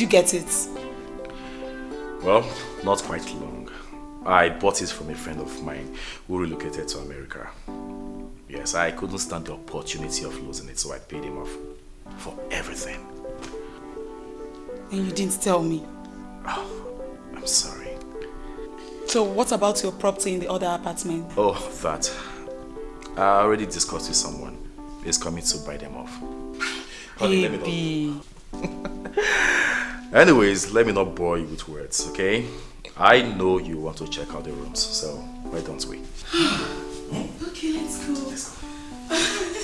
did you get it? Well, not quite long. I bought it from a friend of mine who relocated to America. Yes, I couldn't stand the opportunity of losing it, so I paid him off for everything. And you didn't tell me. Oh, I'm sorry. So what about your property in the other apartment? Oh, that. I already discussed with someone. He's coming to buy them off. Honey, Baby. Anyways, let me not bore you with words, okay? I know you want to check out the rooms, so why don't we? okay, let's go. Let's go.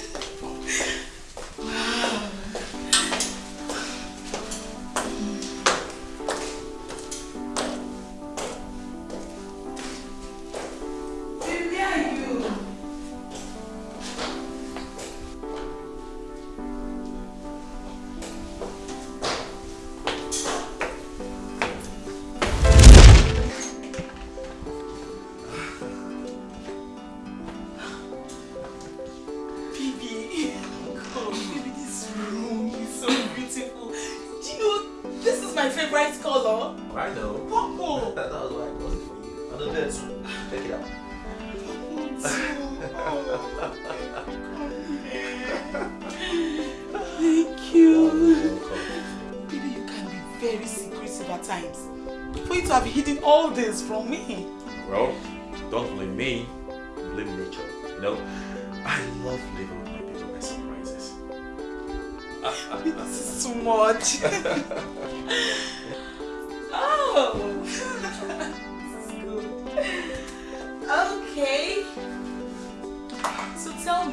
bedroom looks like. oh, baby, you can be very secretive at times. For you to have hidden all this from me. Well, don't blame me. Blame nature. You know, I love living with my people by surprises. this is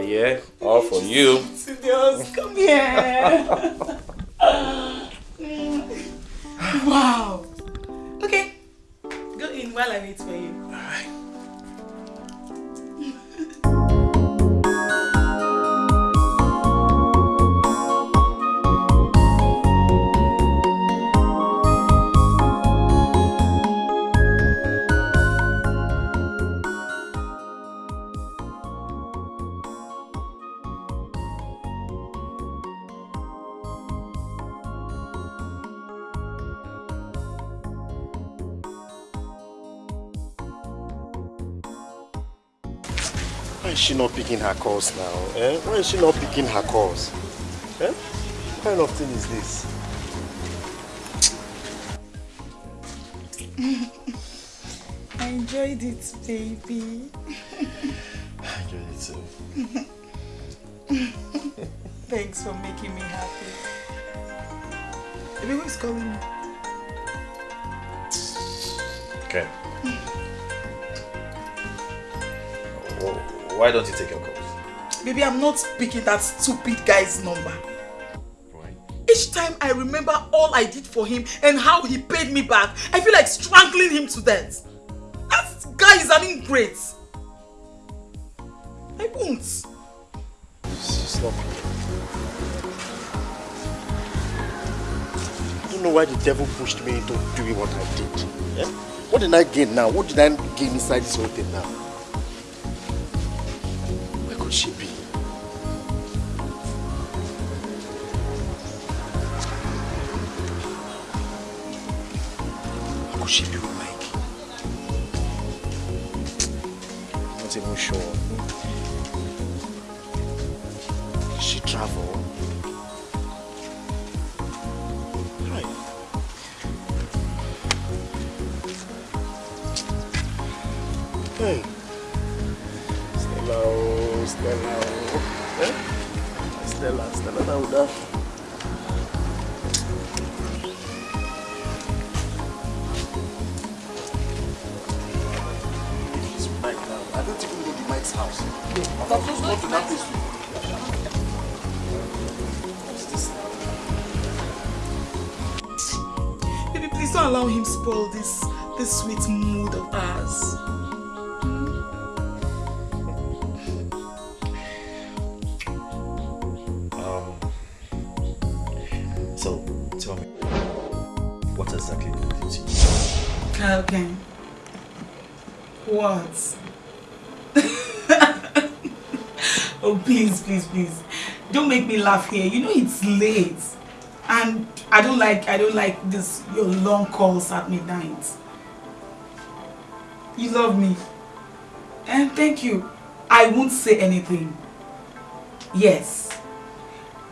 yeah? All for you. Come here. wow. Okay. Go in while I wait for you. She not picking her calls now? Eh? Why is she not picking her calls? Eh? What kind of thing is this? I enjoyed it, baby. I enjoyed it too. Thanks for making me happy. Baby, who is calling me? Okay. Why don't you take your calls? Baby, I'm not picking that stupid guy's number. Why? Each time I remember all I did for him and how he paid me back, I feel like strangling him to death. That guy is an ingrate. I won't. Stop. I don't know why the devil pushed me into doing what I did. Yeah? What did I gain now? What did I gain inside this whole thing now? She Mike? I'm not even sure. Laugh here. You know it's late. And I don't like, I don't like this, your long calls at midnight. You love me. And thank you. I won't say anything. Yes.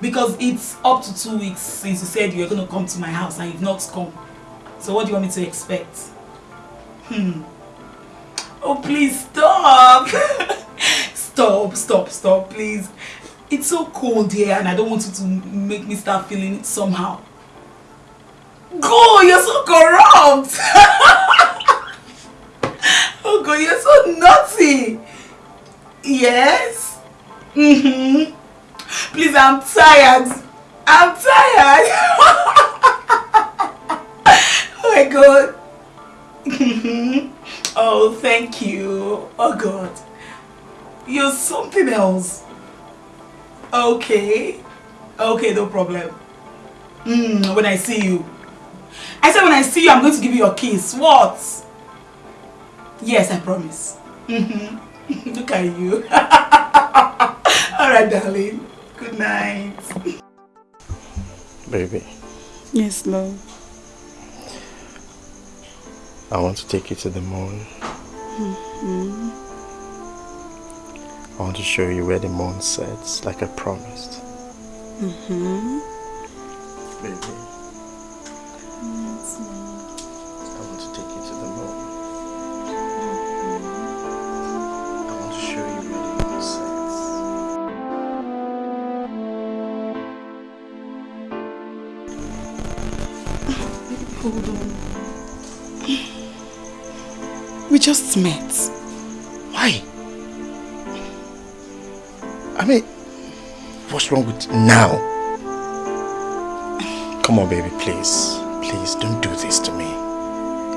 Because it's up to two weeks since you said you're going to come to my house and you've not come. So what do you want me to expect? Hmm. Oh, please stop. stop, stop, stop, please. It's so cold here and I don't want you to make me start feeling it somehow. Go, you're so corrupt. oh God, you're so naughty. Yes? Mm-hmm. Please, I'm tired. I'm tired. oh my God. oh, thank you. Oh God. You're something else. Okay. Okay, no problem. Mm, when I see you. I said when I see you, I'm going to give you a kiss. What? Yes, I promise. Mm -hmm. Look at you. Alright, darling. Good night. Baby. Yes, love. I want to take you to the moon. Mm -hmm. I want to show you where the moon sets, like I promised. Mm-hmm. Baby. I want to take you to the moon. I want to show you where the moon sets. Hold on. We just met. Why? I mean, what's wrong with now? Come on, baby, please. Please, don't do this to me.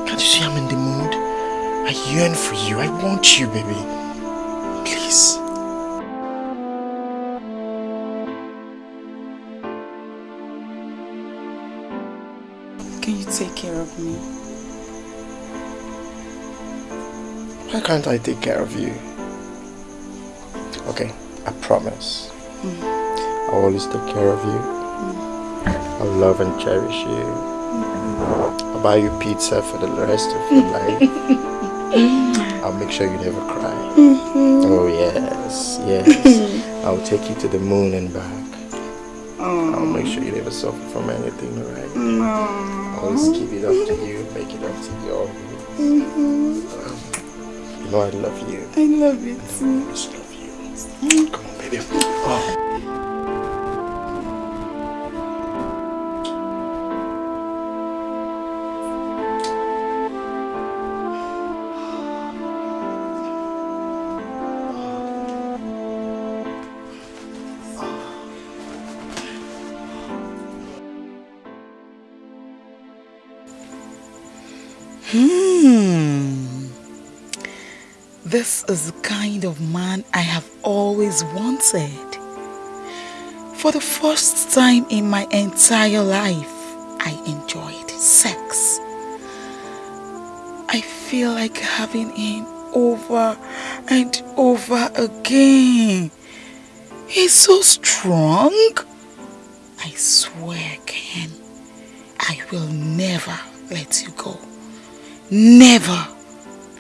Can't you see I'm in the mood? I yearn for you. I want you, baby. Please. Can you take care of me? Why can't I take care of you? Okay, I promise. Mm. I'll always take care of you. Mm. I'll love and cherish you. Mm. I'll buy you pizza for the rest of your life. I'll make sure you never cry. -hmm. Oh yes, yes. I'll take you to the moon and back. Oh. I'll make sure you never suffer from anything, alright? No. I'll always keep it up to you, make it up to you always. -hmm. You know I love you. I love you too. Is the kind of man I have always wanted. For the first time in my entire life, I enjoyed sex. I feel like having him over and over again. He's so strong. I swear, Ken, I will never let you go. Never,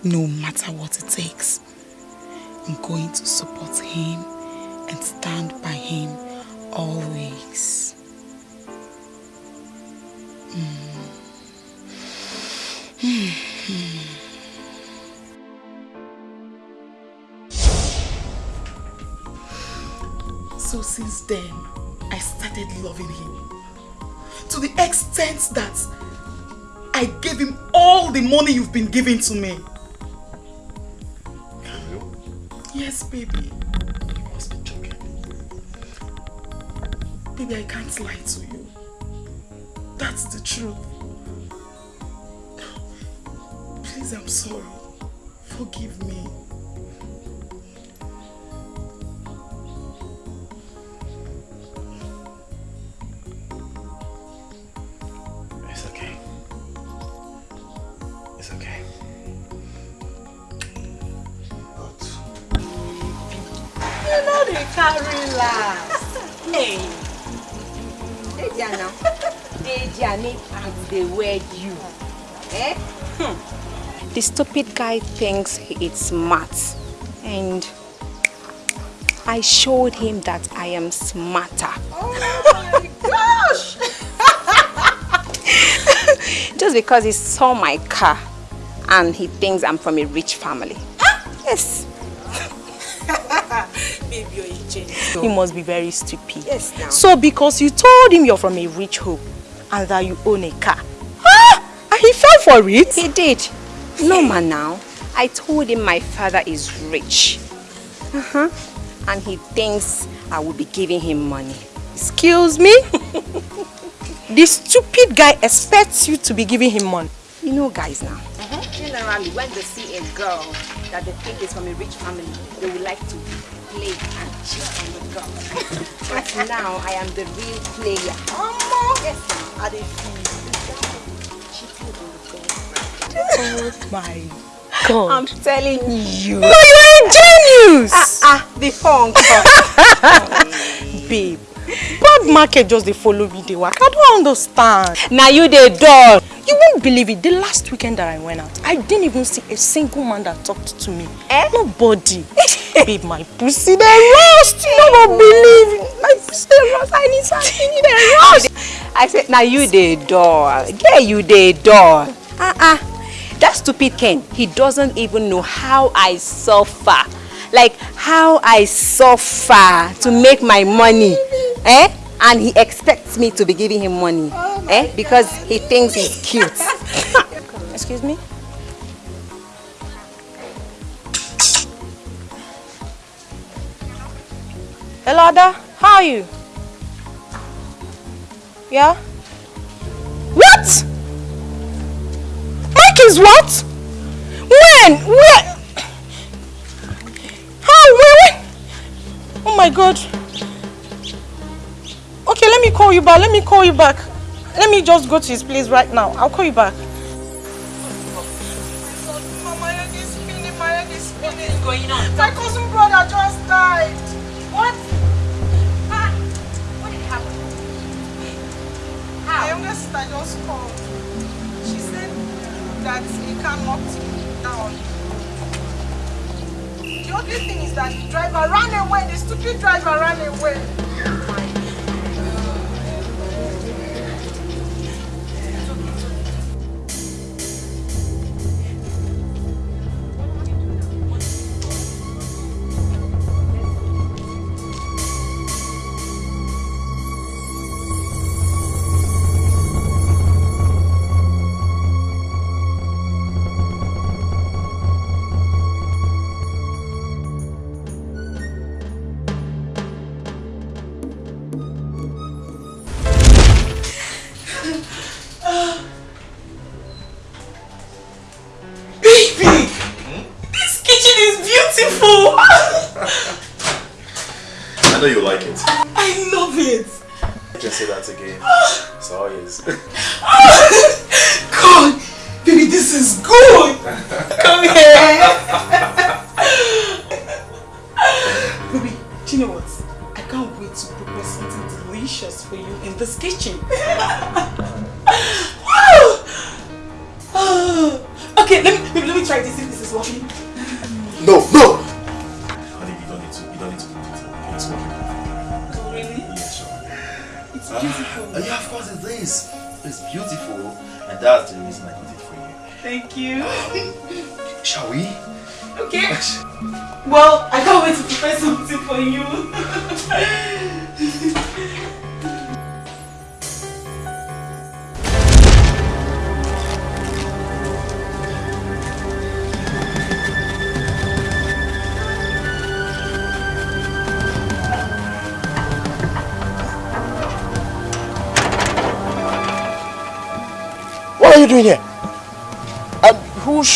no matter what it takes. I'm going to support him and stand by him always. Mm. So since then, I started loving him. To the extent that I gave him all the money you've been giving to me. Yes, baby. You must be joking. Baby, I can't lie to you. That's the truth. Please, I'm sorry. Forgive me. Last. hey. Deja now. Deja need as they wed you. Eh? Hmm. The stupid guy thinks he is smart. And I showed him that I am smarter. Oh my gosh! Just because he saw my car and he thinks I'm from a rich family. Yes. Baby, you're a. He must be very stupid. Yes, now. So because you told him you're from a rich home and that you own a car. Ah! And he fell for it? He did. No man now. I told him my father is rich. Uh-huh. And he thinks I will be giving him money. Excuse me? this stupid guy expects you to be giving him money. You know guys now. Generally, when they see a girl that they think is from a rich family, they would like to play and cheat on the girl. but now I am the real player. Yes, now. I dey feel. Cheating on the girl. Oh my god. I'm telling you. No, you're a genius! Ah, ah, the phone Babe, bad market just they follow me they work. I don't understand. Now you the door. You won't believe it. The last weekend that I went out, I didn't even see a single man that talked to me. Eh? Nobody. Babe, my pussy they lost. You don't believe it. My pussy they lost. I need something they lost. I said, now you the door. Yeah, you the door. Uh-uh. That stupid Ken, he doesn't even know how I suffer. Like, how I suffer to make my money. Eh? And he expects me to be giving him money. eh? Because he thinks he's cute. Excuse me? Hello, Ada. How are you? Yeah? What? Mike is what? When? Where? How? Where? Oh my God. Okay, let me call you back. Let me call you back. Let me just go to his place right now. I'll call you back. My head is spinning, my head is spinning. What is going on? My cousin brother just died. What? Ah, what did happen? My younger sister just called. She said that he can't knock him down. The only thing is that the driver ran away. The stupid driver ran away.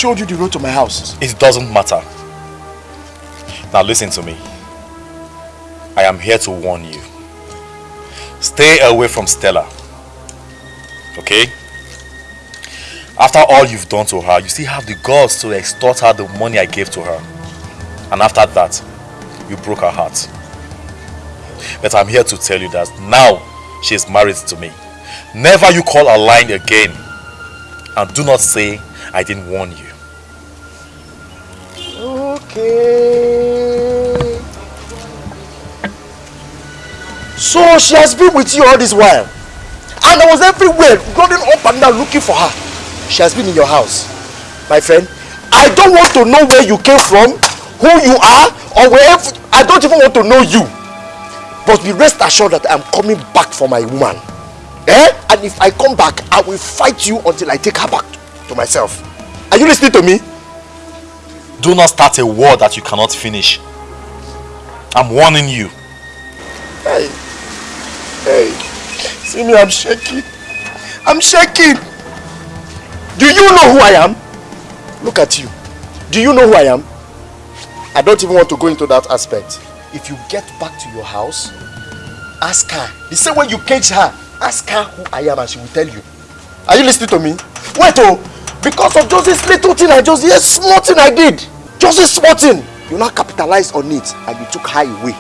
Showed you the road to my house? It doesn't matter. Now listen to me. I am here to warn you. Stay away from Stella. Okay? After all you've done to her, you still have the guts to extort her the money I gave to her. And after that, you broke her heart. But I'm here to tell you that now she is married to me. Never you call a line again. And do not say I didn't warn you. So she has been with you all this while. And I was everywhere, running up and down looking for her. She has been in your house. My friend, I don't want to know where you came from, who you are, or wherever. I don't even want to know you. But be rest assured that I'm coming back for my woman. Eh? And if I come back, I will fight you until I take her back to myself. Are you listening to me? Do not start a war that you cannot finish. I'm warning you. Hey. Hey. See me, I'm shaking. I'm shaking. Do you know who I am? Look at you. Do you know who I am? I don't even want to go into that aspect. If you get back to your house, ask her. The same way you cage her, ask her who I am and she will tell you. Are you listening to me? Wait oh, because of just this little thing I just, yes, small thing I did. Just this small thing. You now capitalize on it and you took her away.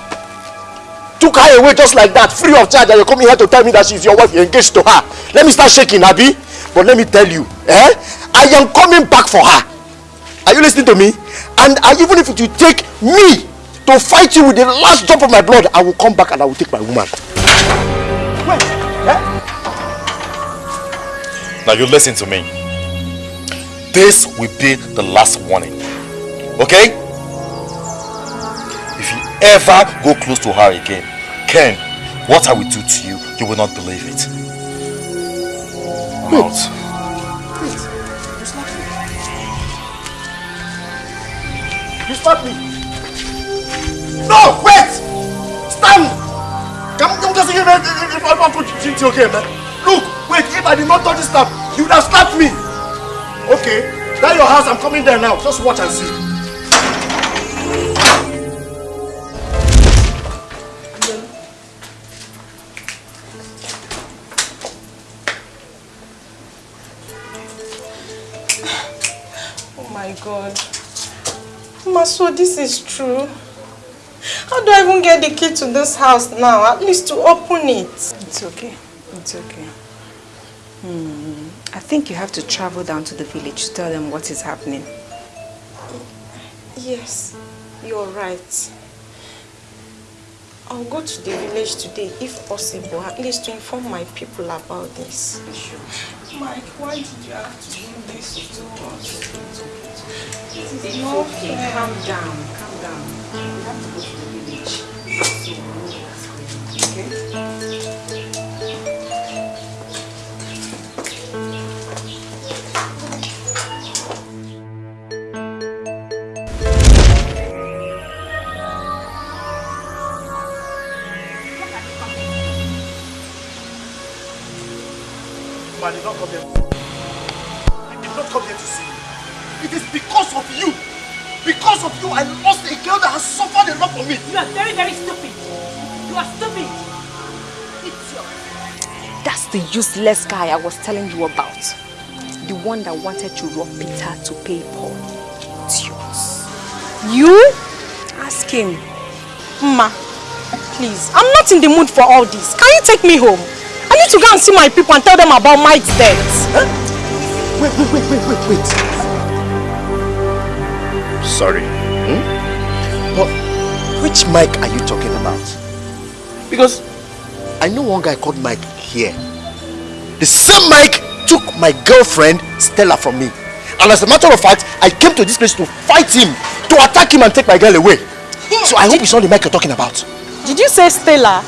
Took her away just like that, free of charge and you're coming here to tell me that she's your wife, you're engaged to her. Let me start shaking, Abby. But let me tell you, eh? I am coming back for her. Are you listening to me? And I, even if it will take me to fight you with the last drop of my blood, I will come back and I will take my woman. Wait, eh? Now you listen to me. This will be the last warning. Okay? If you ever go close to her again, Ken, what I will do to you, you will not believe it. I'm out. You stop me. You slapped me. No, wait! Stand! Come, come, just give me if I want to treat you okay, man. Eh? Look, wait, if I did not touch this stuff, you would have slapped me. Okay, that your house, I'm coming there now. Just watch and see. My god. Ma, so this is true. How do I even get the key to this house now? At least to open it. It's okay. It's okay. Hmm. I think you have to travel down to the village to tell them what is happening. Yes, you're right. I'll go to the village today, if possible, at least to inform my people about this. Sure. Mike, why did you have to do this to us? It is not okay. fair. Calm down, calm down. You have to go to the village. So, we'll Because of you, I lost a girl that has suffered a lot for me. You are very, very stupid. You are stupid. Idiot. That's the useless guy I was telling you about. The one that wanted to rob Peter to pay Paul. Idiot. You? Ask him. Ma, please, I'm not in the mood for all this. Can you take me home? I need to go and see my people and tell them about Mike's death. Huh? Wait, wait, wait, wait, wait, wait. Sorry. Hmm? But which Mike are you talking about? Because I know one guy called Mike here. The same Mike took my girlfriend Stella from me. And as a matter of fact, I came to this place to fight him, to attack him and take my girl away. So I hope it's not the Mike you're talking about. Did you say Stella?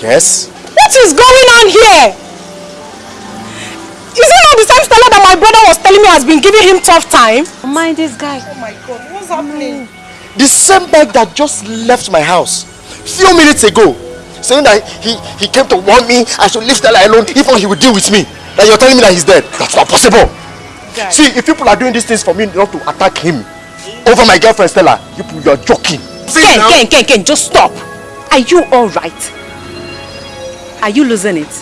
Yes. What is going on here? Is it not the same Stella that my brother was telling me has been giving him tough time? Mind this guy. Oh my god, what's happening? Mm. The same Mike that just left my house few minutes ago saying that he, he came to warn me I should leave Stella alone if not he would deal with me. That you're telling me that he's dead. That's not possible. guy. See, if people are doing these things for me not to attack him over my girlfriend Stella, you, you're joking. See Ken, now? Ken, Ken, Ken, just stop. Are you alright? Are you losing it?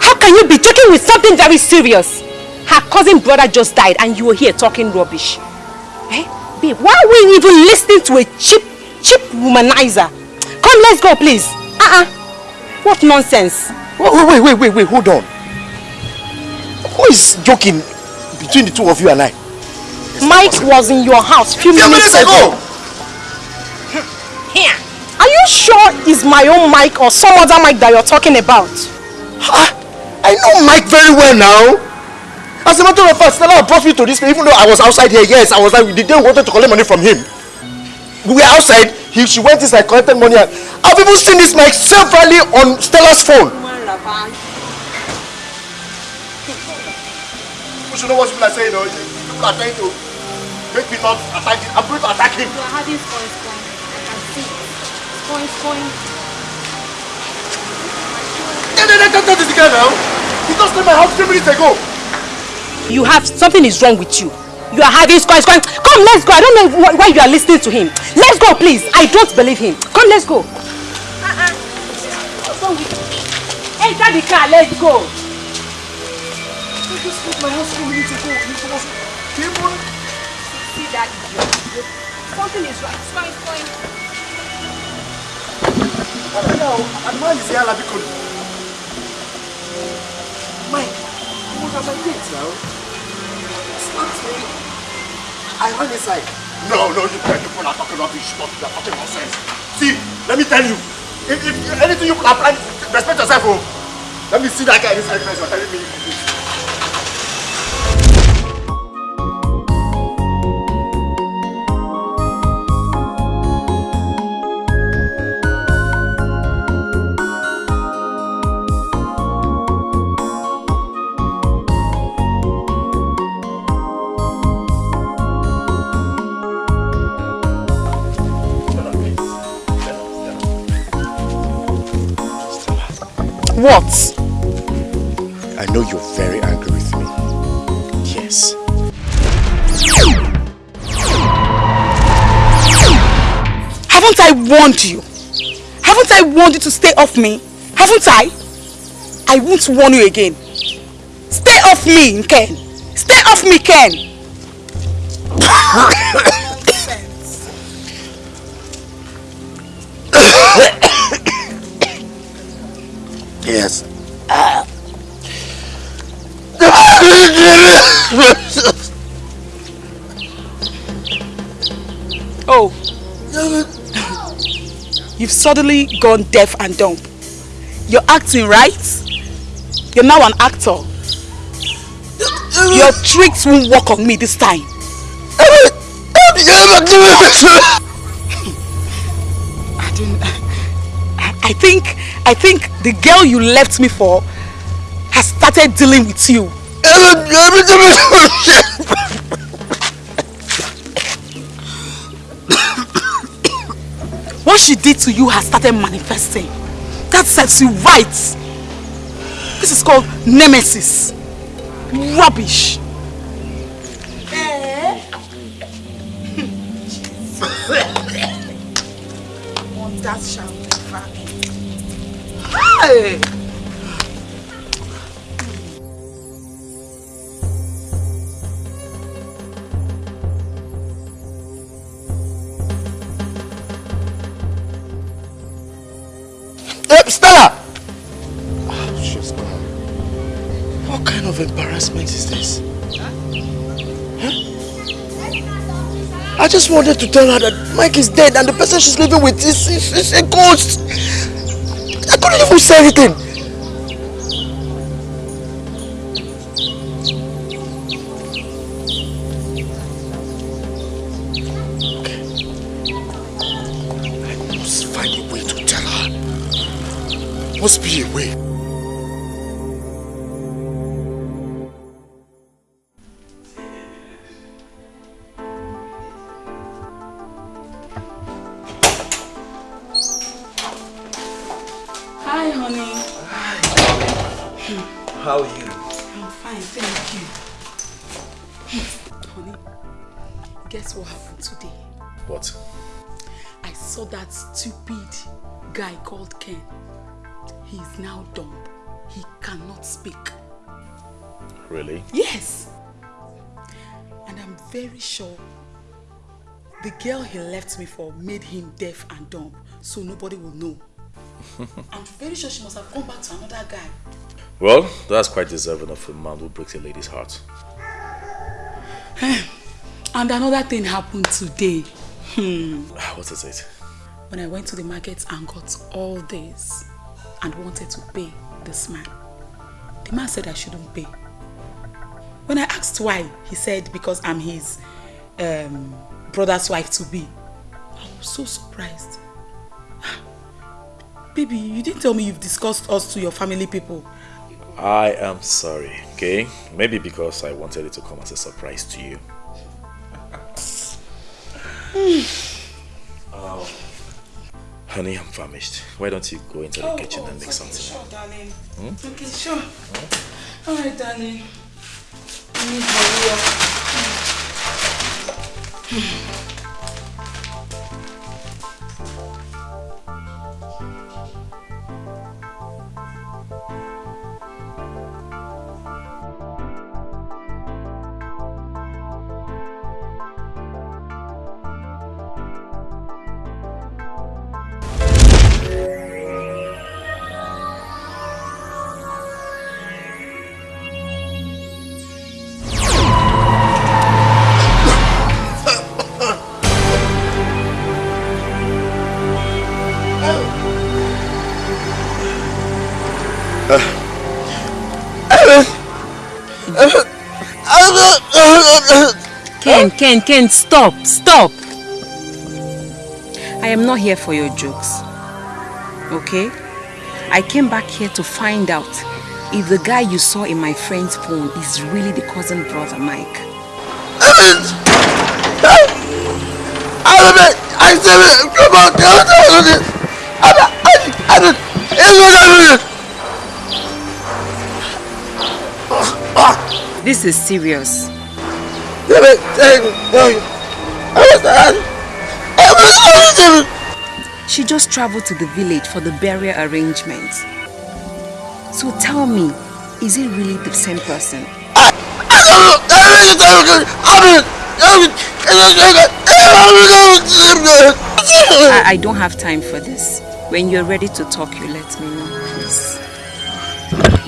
How can you be joking with something very serious? Her cousin brother just died and you were here talking rubbish. Eh? Babe, why are we even listening to a cheap, cheap womanizer? Come, let's go, please. Uh-uh. What nonsense. Wait, wait, wait, wait, wait, hold on. Who is joking between the two of you and I? Mike was in your house few Few minutes, minutes ago. Here. Are you sure it's my own Mike or some other Mike that you're talking about? Ah, I know Mike very well now. As a matter of fact, Stella brought me to this place even though I was outside here. Yes, I was like, the day we wanted to collect money from him. We were outside, he, she went inside, collected money. And I've even seen this Mike severally on Stella's phone. You should know what people are saying, though. People are trying to make me not attack him. I'm going to attack him. You are having spoils point. I can see. Spoils point. Yeah, yeah, yeah, that is the guy now. He just left my house three minutes ago. You have, something is wrong with you. You are having squares going. Come, let's go. I don't know wh- why you are listening to him. Let's go, please. I don't believe him. Come, let's go. Uh-uh. Enter the car, let's go. He just left my house three minutes ago. He was even... See that? Something is wrong. Spoils point. Now, and man is here, Labikon. What are my things now? Me. I ran inside. No, no, you can't. People are talking rubbish. You are talking nonsense. See, let me tell you. If, if anything you planning, respect yourself, oh. Let me see that guy inside. You're telling me What? I know you're very angry with me. Yes. Haven't I warned you? Haven't I warned you to stay off me? Haven't I? I won't warn you again. Stay off me, Ken. Stay off me, Ken. Yes. Oh. You've suddenly gone deaf and dumb. You're acting, right? You're now an actor. Your tricks won't work on me this time. I don't... I I think... I think the girl you left me for has started dealing with you. What she did to you has started manifesting. That sets you right. This is called nemesis. Rubbish. Hey! Stella! Ah, she's gone. What kind of embarrassment is this? Huh? I just wanted to tell her that Mike is dead and the person she's living with is, is, is a ghost. I couldn't even say anything. And I'm very sure the girl he left me for made him deaf and dumb, so nobody will know. I'm very sure she must have gone back to another guy. Well, that's quite deserving of a man who breaks a lady's heart. And another thing happened today. Hmm. What is it? When I went to the market and got all this and wanted to pay this man, the man said I shouldn't pay. When I asked why, he said because I'm his um, brother's wife to be. I was so surprised. Baby, you didn't tell me you've discussed us to your family people. I am sorry, okay? Maybe because I wanted it to come as a surprise to you. oh. Honey, I'm famished. Why don't you go into the Oh, kitchen oh, and make okay, something? Sure, darling. Hmm? Okay, sure. All right, darling. Let me hurry up. Ken, Ken, Ken, stop, stop. I am not here for your jokes. Okay? I came back here to find out if the guy you saw in my friend's phone is really the cousin brother Mike. I. I don't, I don't. This is serious. She just traveled to the village for the burial arrangements. So tell me, is it really the same person? I, I don't have time for this. When you're ready to talk, you let me know, please.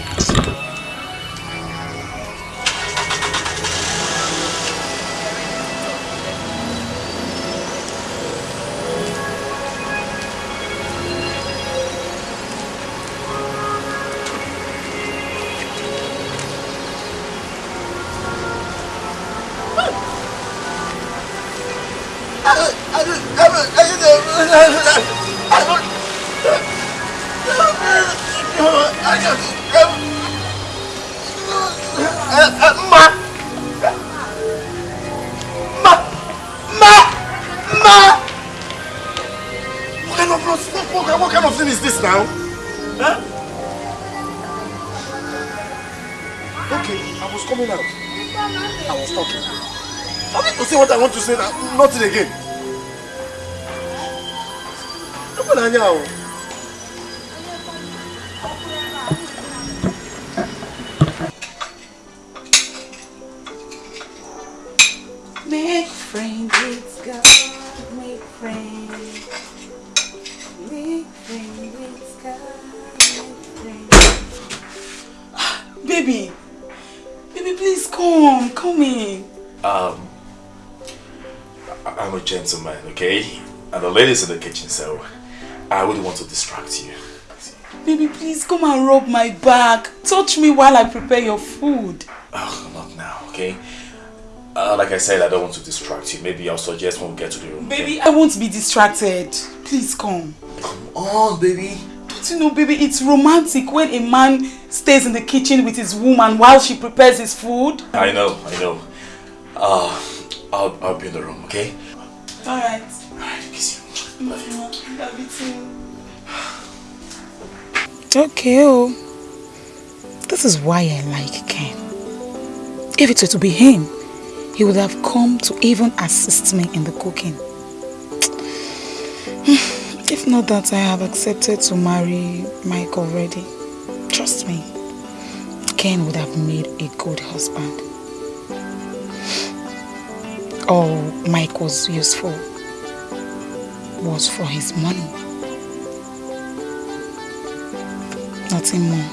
Now. Nothing again. Gentleman, okay? And the ladies in the kitchen, so I wouldn't want to distract you. Baby, please come and rub my back. Touch me while I prepare your food. Oh, not now, okay? Uh, like I said, I don't want to distract you. Maybe I'll suggest when we get to the room. Baby, I won't be distracted. Please come. Come on, baby. Don't you know, baby, it's romantic when a man stays in the kitchen with his woman while she prepares his food. I know, I know. Uh, I'll, I'll be in the room, okay? Alright. Alright, kiss you. Love you. Love you too. Okay, oh. This is why I like Ken. If it were to be him, he would have come to even assist me in the cooking. If not that I have accepted to marry Mike already, trust me, Ken would have made a good husband. All Mike was useful was for his money. Nothing more.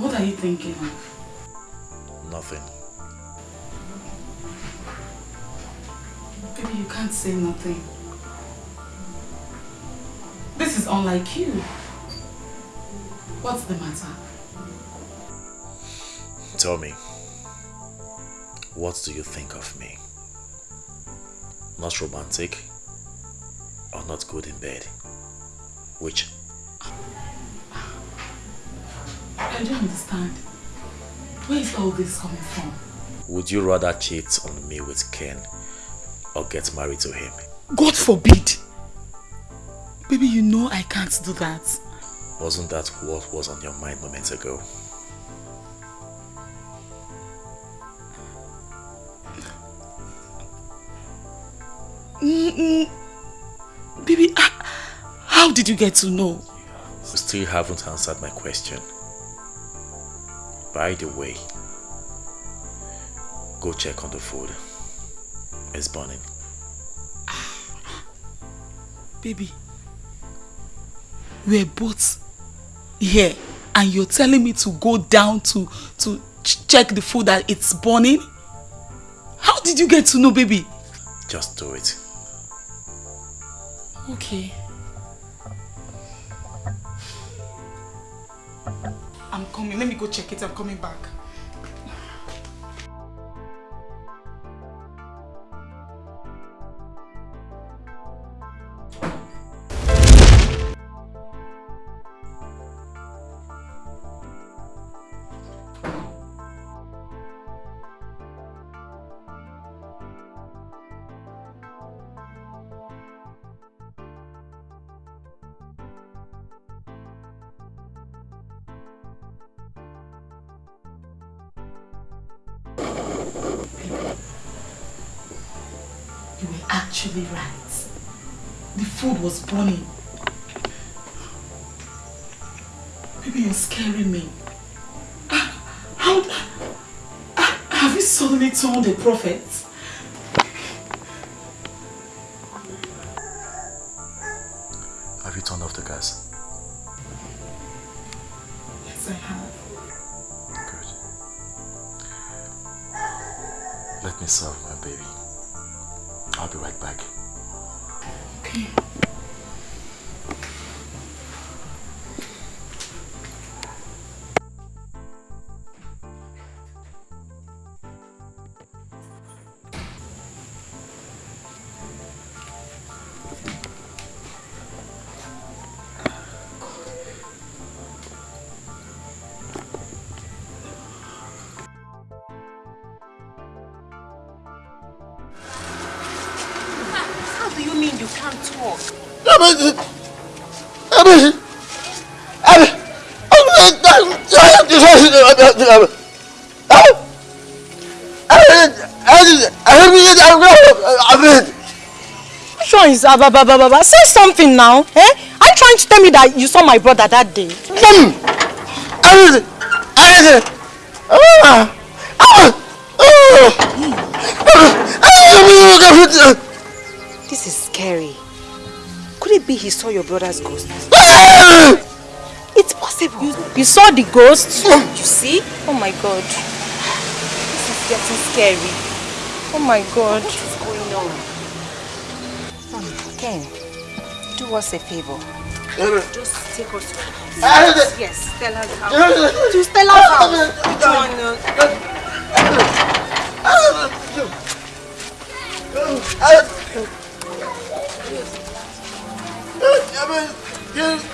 What are you thinking of? Nothing. Can't say nothing. This is unlike you. What's the matter? Tell me, what do you think of me? Not romantic or not good in bed? Which? I don't understand. Where is all this coming from? Would you rather cheat on me with Ken or get married to him? God forbid! Baby, you know I can't do that. Wasn't that what was on your mind moments ago? Mm -mm. Baby, ah, how did you get to know? You still haven't answered my question. By the way, go check on the food. It's burning. Baby, we're both here and you're telling me to go down to, to ch check the food that it's burning? How did you get to know, baby? Just do it. Okay. I'm coming. Let me go check it. I'm coming back. Actually right. The food was burning. Baby, you're scaring me. Ah, How... ah, Have you suddenly turned a prophet? Which one is Ababa Baba? Say something now. Eh? Are you trying to tell me that you saw my brother that day? This Could it be he saw your brother's ghost? It's possible. You, you saw the ghost? You see? Oh my god. This is getting scary. Oh my god. What is going on? Ken, do us a favor. Just take us to her house. Yes, tell her how. To Stella's house. John, uh, Where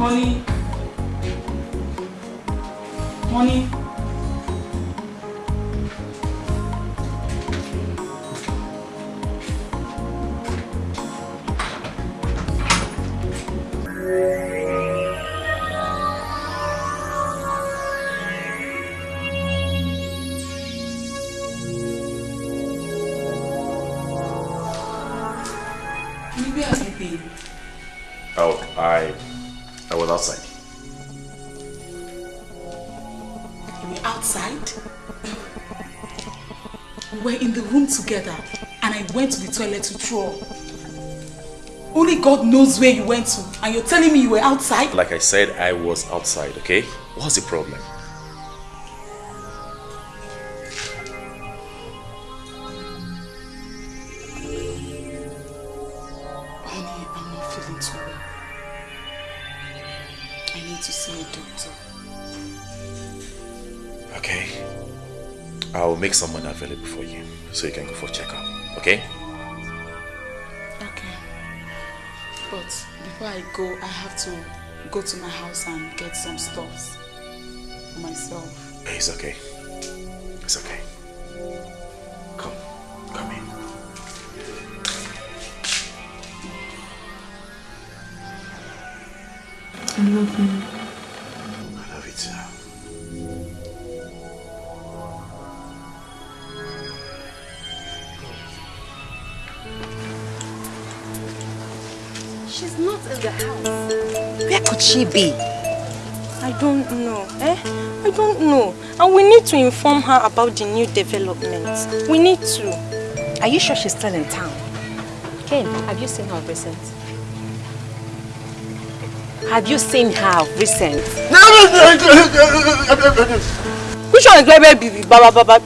Honey? Honey? Toilet to throw up. Only God knows where you went to and you're telling me you were outside? Like I said, I was outside, okay? What's the problem? Honey, I'm not feeling too well. I need to see a doctor. Okay. I'll make someone available for you so you can go for checkup? Okay. Before I go, I have to go to my house and get some stuffs for myself. It's okay. It's okay. Come. Come in. I love you. House. Where could she be? I don't know. Eh? I don't know. And we need to inform her about the new developments. We need to. Are you sure she's still in town? Ken, have you seen her recent? Have you seen her recent? Which one is? Baba Baba?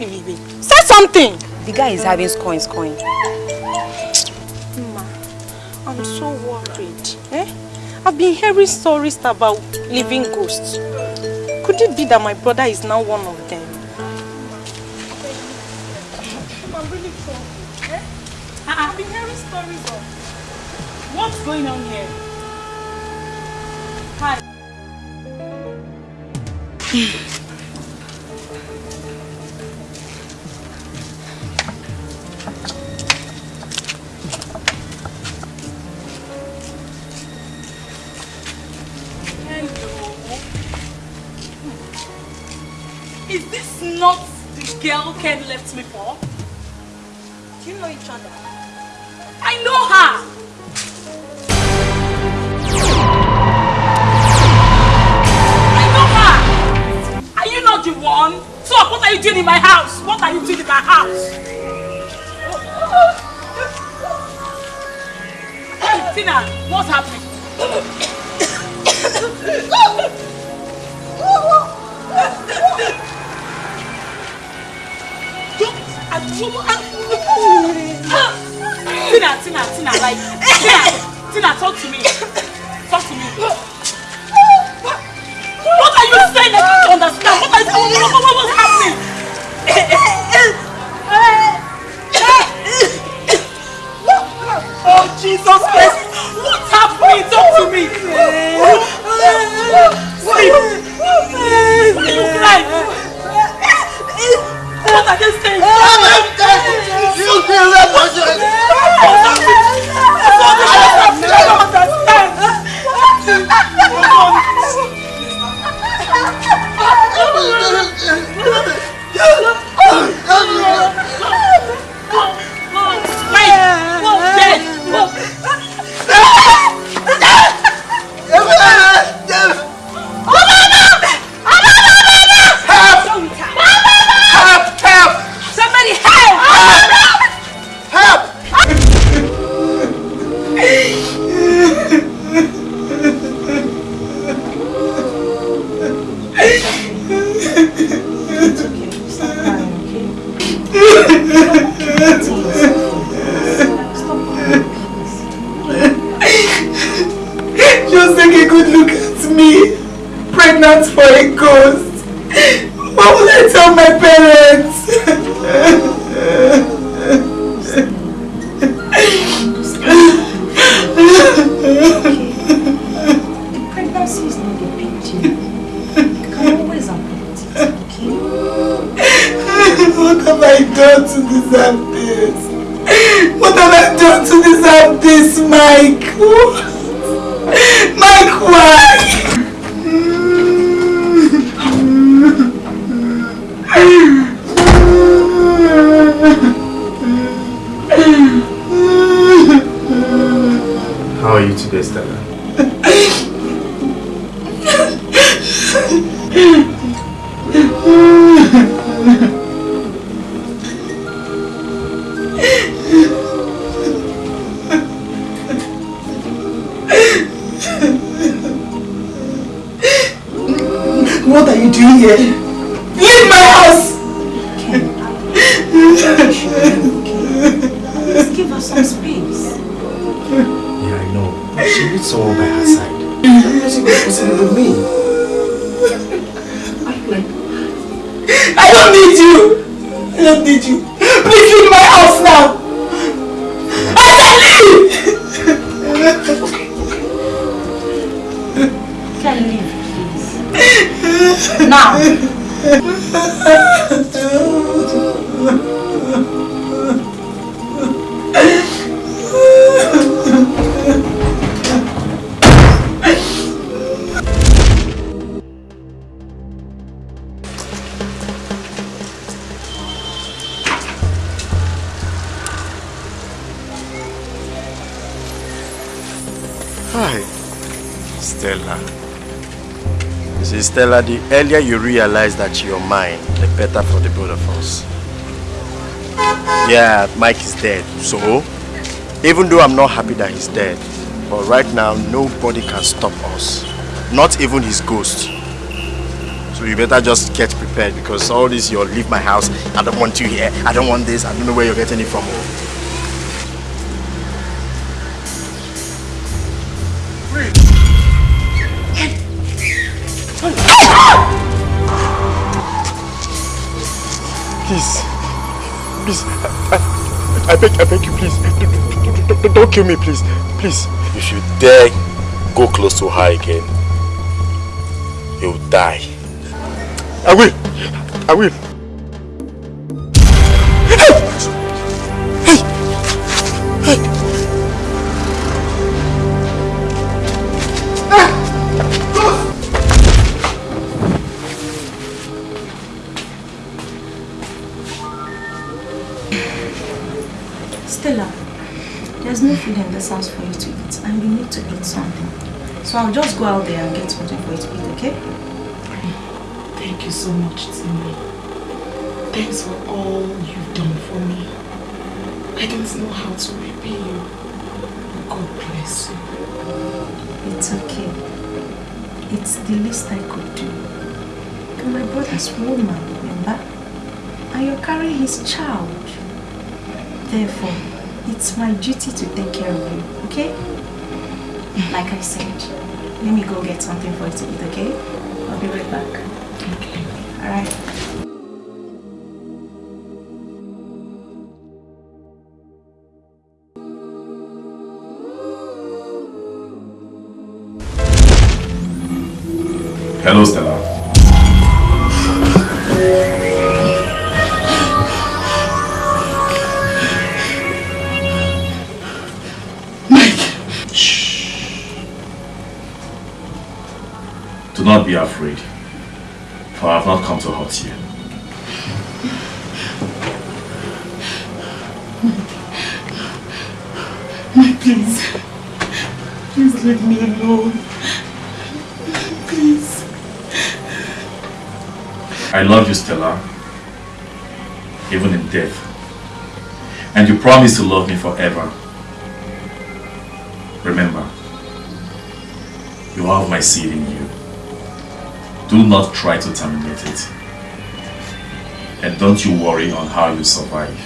Say something! The guy is having coins coin. I've been hearing stories about living ghosts. Could it be that my brother is now one of them? I'm really troubled. Eh? I've been hearing stories of... What's going on here? Hi. Ken left me for? Do you know each other? I know her! I know her! Are you not the one? So what are you doing in my house? What are you doing in my house? Tina, what's happening? Tina, Tina, Tina, like, Tina, Tina, talk to me. Talk to me. What are you saying? I don't understand. What are you, what, what, what, what's happening? Oh, Jesus Christ. What's happening? Talk to me. Sleep. Why you cry? What are they saying? What are they saying? You feel that was your... Oh, Just take a good look at me. Pregnant for a ghost. What will I tell my parents? Stella, the earlier you realize that you're mine, the better for the both of us. Yeah, Mike is dead. So, even though I'm not happy that he's dead, but right now, nobody can stop us. Not even his ghost. So you better just get prepared because all this, you'll leave my house. I don't want you here. I don't want this. I don't know where you're getting it from. I, beg, I beg you, please. Don't, don't, don't kill me, please. Please. If you dare go close to her again, you'll die. I will. To eat something. So I'll just go out there and get something for you to eat, okay? Thank you so much, Timmy. Thanks for all you've done for me. I don't know how to repay you. God bless you. It's okay. It's the least I could do. You're my brother's woman, remember? And you're carrying his child. Therefore, it's my duty to take care of you, okay? Like I said, let me go get something for you to eat, okay? I'll be right back. Okay. Alright. Hello, Stella. Alone. Please. I love you, Stella, even in death. And you promise to love me forever. Remember, you have my seed in you. Do not try to terminate it. And don't you worry on how you survive.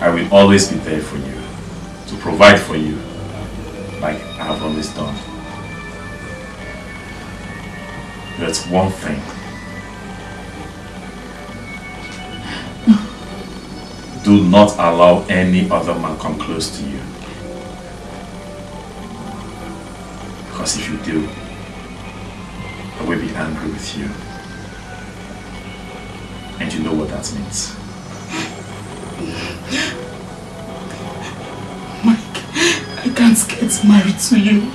I will always be there for you, to provide for you, have always done. That's one thing. Do not allow any other man come close to you. Because if you do, I will be angry with you. And you know what that means. I can't get married to you.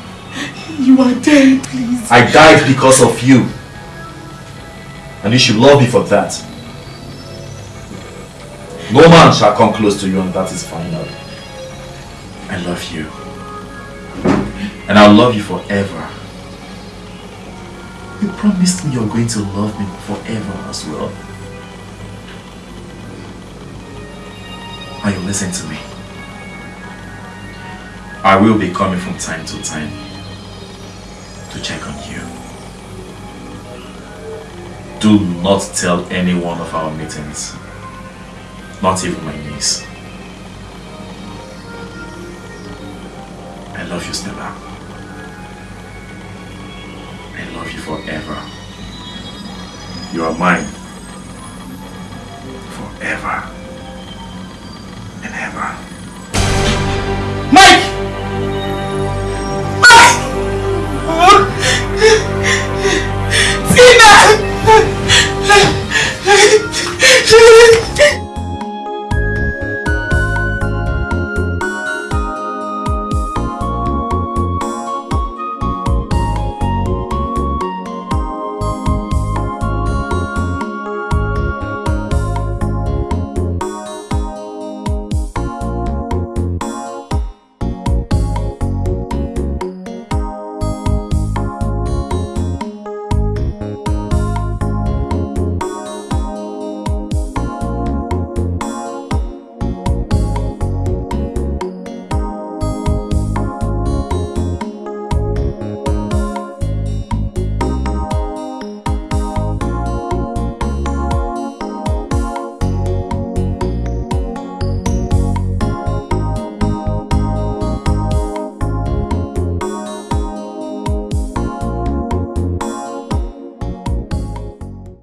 You are dead, please. I died because of you. And you should love me for that. No man shall come close to you and that is final. I love you. And I'll love you forever. You promised me you're going to love me forever as well. Are you listening to me. I will be coming from time to time to check on you. Do not tell any one of our meetings. Not even my niece. I love you, Stella. I love you forever. You are mine. Forever and ever. 是